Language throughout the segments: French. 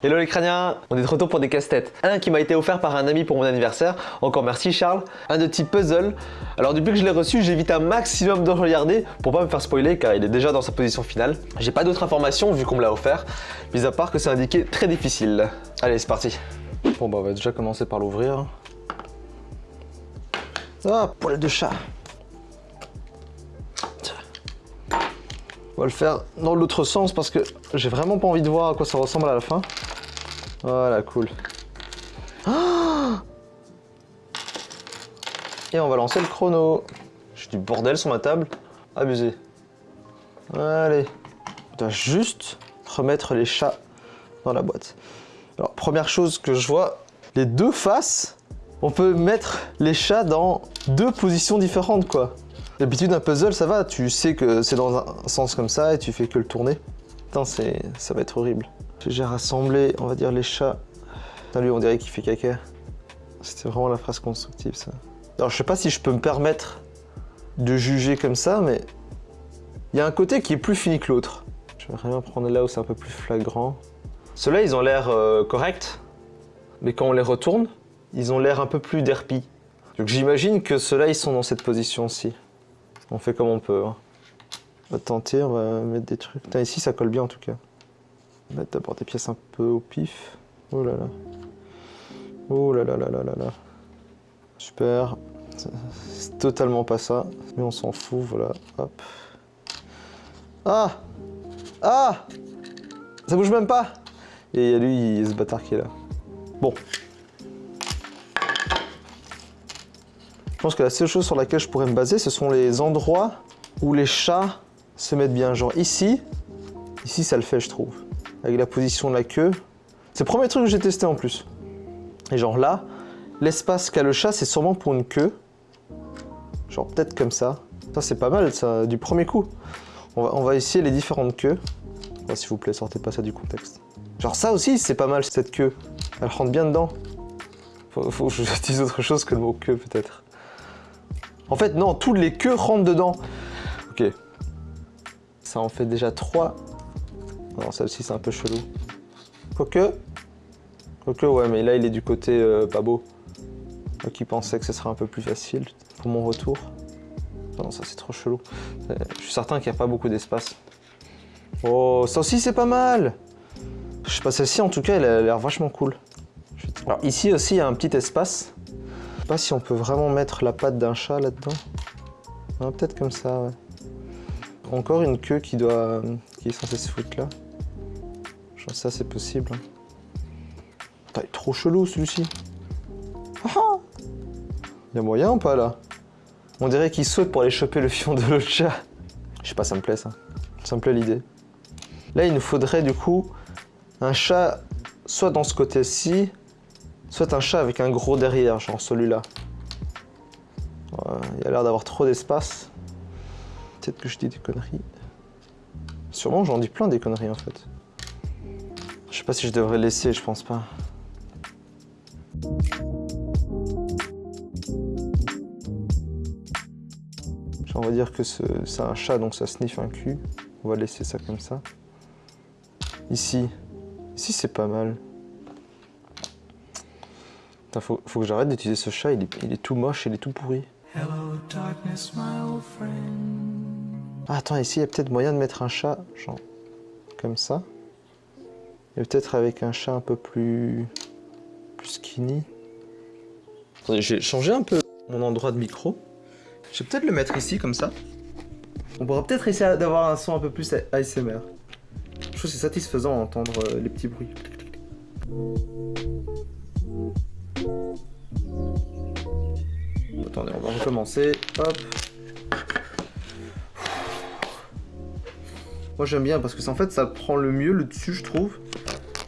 Hello les crâniens On est de retour pour des casse-têtes. Un qui m'a été offert par un ami pour mon anniversaire. Encore merci Charles. Un de type puzzle. Alors depuis que je l'ai reçu, j'évite un maximum de regarder pour pas me faire spoiler car il est déjà dans sa position finale. J'ai pas d'autres informations vu qu'on me l'a offert, mis à part que c'est indiqué très difficile. Allez, c'est parti. Bon bah on va déjà commencer par l'ouvrir. Ah, poil de chat. On va le faire dans l'autre sens parce que j'ai vraiment pas envie de voir à quoi ça ressemble à la fin. Voilà, cool. Et on va lancer le chrono. J'ai du bordel sur ma table. Abusé. Allez. On doit juste remettre les chats dans la boîte. Alors, première chose que je vois, les deux faces, on peut mettre les chats dans deux positions différentes, quoi. D'habitude, un puzzle, ça va, tu sais que c'est dans un sens comme ça et tu fais que le tourner. Putain, ça va être horrible. J'ai rassemblé, on va dire, les chats. Putain, lui, on dirait qu'il fait caca. C'était vraiment la phrase constructive, ça. Alors, je sais pas si je peux me permettre de juger comme ça, mais il y a un côté qui est plus fini que l'autre. Je vais vraiment prendre là où c'est un peu plus flagrant. Ceux-là, ils ont l'air euh, corrects, mais quand on les retourne, ils ont l'air un peu plus derpis. Donc j'imagine que ceux-là, ils sont dans cette position-ci. On fait comme on peut. Hein. On va tenter, on va mettre des trucs. Ici, ça colle bien en tout cas. On va mettre d'abord des pièces un peu au pif. Oh là là. Oh là là là là là là. Super. C'est totalement pas ça. Mais on s'en fout, voilà. Hop. Ah Ah Ça bouge même pas Et il y a lui, il y ce bâtard qui est là. Bon, Je pense que la seule chose sur laquelle je pourrais me baser, ce sont les endroits où les chats se mettent bien. Genre ici, ici ça le fait je trouve. Avec la position de la queue. C'est le premier truc que j'ai testé en plus. Et genre là, l'espace qu'a le chat, c'est sûrement pour une queue. Genre peut-être comme ça. Ça c'est pas mal ça, du premier coup. On va, essayer les différentes queues. S'il vous plaît, sortez pas ça du contexte. Genre ça aussi, c'est pas mal cette queue. Elle rentre bien dedans. Faut, faut que j'utilise autre chose que le queue peut-être. En fait, non, toutes les queues rentrent dedans. Ok. Ça en fait déjà trois. Non, aussi, c'est un peu chelou. Quoique... Quoique, ouais, mais là, il est du côté euh, pas beau. Moi qui pensais que ce serait un peu plus facile pour mon retour. Non, ça, c'est trop chelou. Euh, je suis certain qu'il n'y a pas beaucoup d'espace. Oh, ça aussi, c'est pas mal Je sais pas, celle-ci, en tout cas, elle a l'air vachement cool. Alors, ici aussi, il y a un petit espace pas si on peut vraiment mettre la patte d'un chat là-dedans. Peut-être comme ça, ouais. Encore une queue qui doit, qui est censée se foutre là. Ça c'est possible. Hein. il est trop chelou celui-ci. Ah, ah Il y a moyen ou pas là? On dirait qu'il saute pour aller choper le fion de l'autre chat. Je sais pas, ça me plaît ça. Ça me plaît l'idée. Là, il nous faudrait du coup un chat soit dans ce côté-ci, Soit un chat avec un gros derrière, genre celui-là. il a l'air d'avoir trop d'espace. Peut-être que je dis des conneries. Sûrement j'en dis plein des conneries en fait. Je sais pas si je devrais laisser, je pense pas. On va dire que c'est un chat, donc ça sniffe un cul. On va laisser ça comme ça. Ici, ici c'est pas mal faut, faut que j'arrête d'utiliser ce chat, il est, tout moche, il est tout pourri. ah, attends, ici, il y a peut-être moyen de mettre un chat, genre, comme ça. Et peut-être avec un chat un peu plus... plus skinny. J'ai changé un peu mon endroit de micro. Je vais peut-être le mettre ici, comme ça. On pourra peut-être essayer d'avoir un son un peu plus ASMR. Je trouve que c'est satisfaisant d'entendre euh, les petits bruits. Attendez, on va recommencer. Hop. Moi j'aime bien parce que en fait ça prend le mieux le dessus je trouve.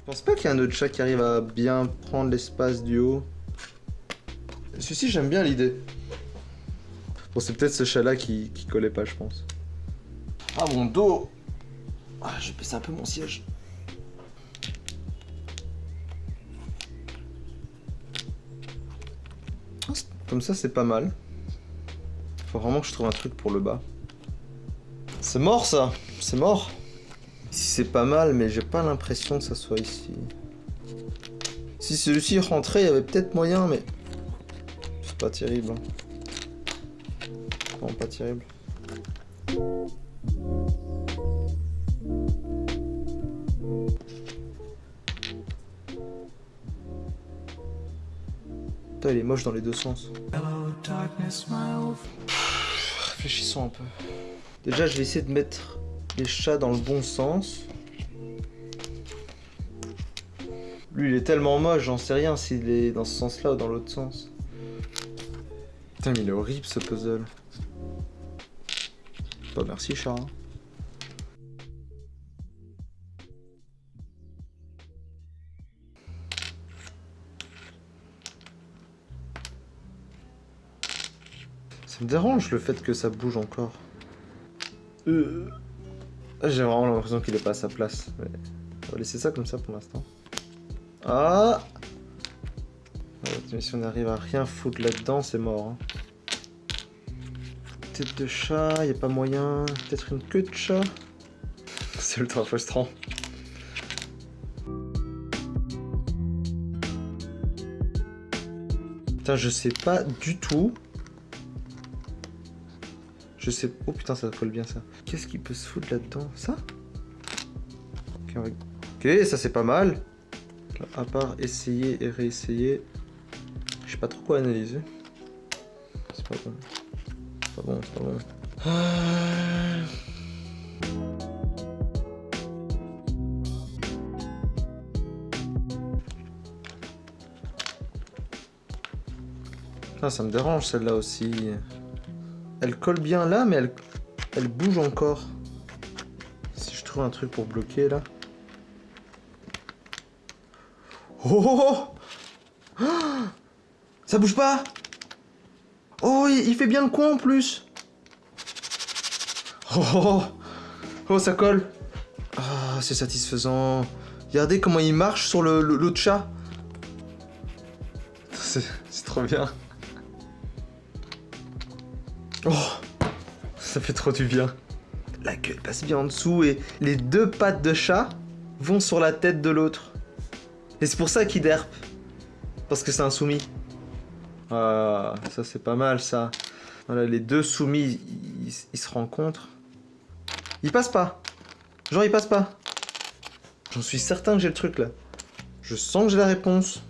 Je pense pas qu'il y ait un autre chat qui arrive à bien prendre l'espace du haut. Celui-ci j'aime bien l'idée. Bon c'est peut-être ce chat là qui, qui collait pas je pense. Ah mon dos ah, J'ai baissé un peu mon siège. Comme ça, c'est pas mal. Faut vraiment que je trouve un truc pour le bas. C'est mort, ça C'est mort Ici, c'est pas mal, mais j'ai pas l'impression que ça soit ici. Si celui-ci rentrait, il y avait peut-être moyen, mais... C'est pas terrible. hein. Non, pas terrible. Putain, il est moche dans les deux sens. Réfléchissons un peu. Déjà, je vais essayer de mettre les chats dans le bon sens. Lui, il est tellement moche, j'en sais rien s'il est dans ce sens-là ou dans l'autre sens. Putain, mais il est horrible ce puzzle. Bah, merci, chat. hein. Ça me dérange le fait que ça bouge encore. Euh... J'ai vraiment l'impression qu'il est pas à sa place. On va laisser ça comme ça pour l'instant. Ah Mais si on arrive à rien foutre là-dedans, c'est mort. hein. Tête de chat, y a pas moyen. Peut-être une queue de chat. C'est ultra frustrant. Putain, je sais pas du tout. Je sais... Oh putain, ça colle bien ça. Qu'est-ce qui peut se foutre là-dedans? Ça? Ok, ça c'est pas mal. À part essayer et réessayer, je sais pas trop quoi analyser. C'est pas bon. C'est pas bon, c'est pas bon. Ah. Ah, ça me dérange celle-là aussi. Elle colle bien là, mais elle, bouge encore. Si je trouve un truc pour bloquer là. Oh, oh, oh Ah Ça bouge pas Oh, il, fait bien le coin en plus Oh, oh, oh. Oh, ça colle Ah, c'est satisfaisant. Regardez comment il marche sur l'autre chat. C'est trop bien. Oh Ça fait trop du bien. La queue elle passe bien en dessous et les deux pattes de chat vont sur la tête de l'autre. Et c'est pour ça qu'il derpe. Parce que c'est un soumis. Ah, ça c'est pas mal ça. Voilà, les deux soumis, ils, ils se rencontrent. Ils passent pas. Genre ils passent pas. J'en suis certain que j'ai le truc là. Je sens que j'ai la réponse.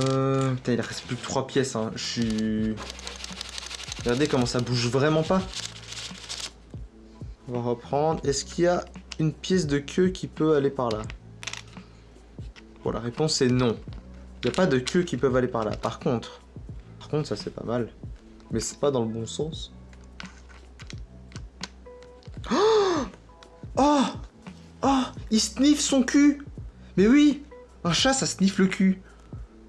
Euh, putain, il reste plus que 3 pièces. Hein. Je suis. Regardez comment ça bouge vraiment pas. On va reprendre. Est-ce qu'il y a une pièce de queue qui peut aller par là? Bon, la réponse est non. Il n'y a pas de queue qui peuvent aller par là. Par contre, par contre, ça c'est pas mal. Mais c'est pas dans le bon sens. Oh Oh Oh Il sniffe son cul Mais oui Un chat, ça sniffe le cul.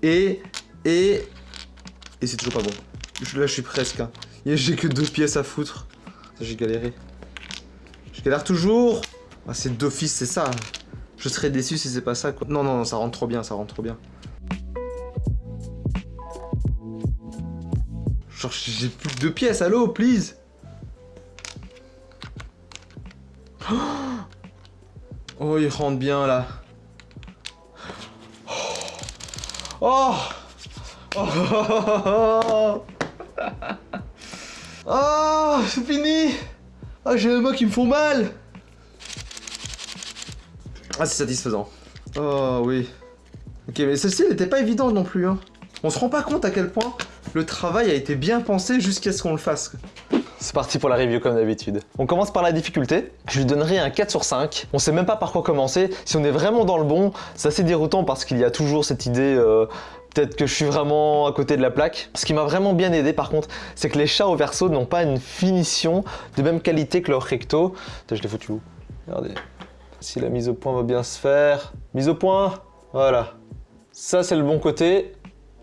Et... Et... Et c'est toujours pas bon. Là, je suis presque. hein. J'ai que deux pièces à foutre. J'ai galéré. Je galère toujours Ah, c'est d'office, c'est ça. Je serais déçu si c'est pas ça, quoi. Non, non, non, ça rentre trop bien, ça rentre trop bien. Genre, j'ai plus que deux pièces, allô, please Oh, il rentre bien, là. Oh Oh, oh, Oh, c'est fini Ah, j'ai les mains qui me font mal Ah, c'est satisfaisant. Oh, oui. Ok, mais celle-ci, elle était pas évidente non plus, hein. On se rend pas compte à quel point le travail a été bien pensé jusqu'à ce qu'on le fasse. C'est parti pour la review comme d'habitude. On commence par la difficulté. Je lui donnerai un 4 sur 5. On sait même pas par quoi commencer. Si on est vraiment dans le bon, c'est assez déroutant parce qu'il y a toujours cette idée... euh, Peut-être que je suis vraiment à côté de la plaque. Ce qui m'a vraiment bien aidé par contre, c'est que les chats au verso n'ont pas une finition de même qualité que leur recto. Je l'ai foutu où? Regardez. Si la mise au point va bien se faire. Mise au point Voilà. Ça c'est le bon côté.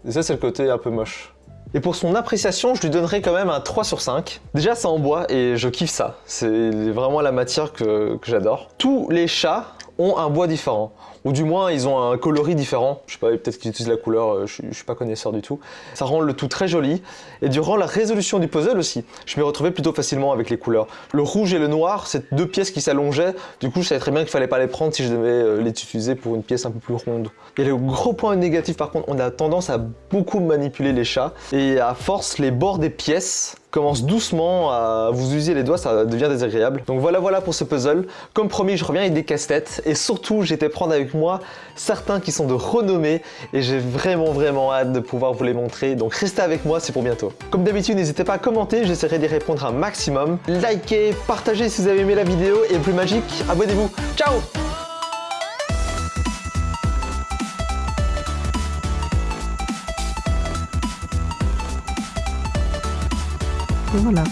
Et ça c'est le côté un peu moche. Et pour son appréciation, je lui donnerai quand même un 3 sur 5. Déjà, c'est en bois et je kiffe ça. C'est vraiment la matière que, que j'adore. Tous les chats ont un bois différent. Ou du moins, ils ont un coloris différent. Je sais pas, peut-être qu'ils utilisent la couleur, euh, je, je suis pas connaisseur du tout. Ça rend le tout très joli. Et durant la résolution du puzzle aussi, je m'y retrouvais plutôt facilement avec les couleurs. Le rouge et le noir, c'est deux pièces qui s'allongeaient. Du coup, je savais très bien qu'il fallait pas les prendre si je devais euh, les utiliser pour une pièce un peu plus ronde. Et le gros point négatif, par contre, on a tendance à beaucoup manipuler les chats. Et à force, les bords des pièces commence doucement à vous user les doigts, ça devient désagréable. Donc voilà, voilà pour ce puzzle. Comme promis, je reviens avec des casse-têtes et surtout, j'étais prendre avec moi certains qui sont de renommée et j'ai vraiment, vraiment hâte de pouvoir vous les montrer. Donc restez avec moi, c'est pour bientôt. Comme d'habitude, n'hésitez pas à commenter, j'essaierai d'y répondre un maximum. Likez, partagez si vous avez aimé la vidéo et plus magique, abonnez-vous. Ciao voilà.